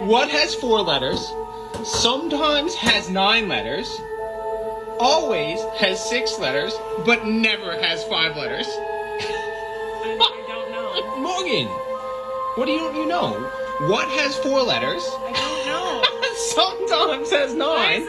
What has four letters? Sometimes has nine letters. Always has six letters, but never has five letters. I, don't know. Morgan, what do you you know? What has four letters? I don't know. Sometimes has nine.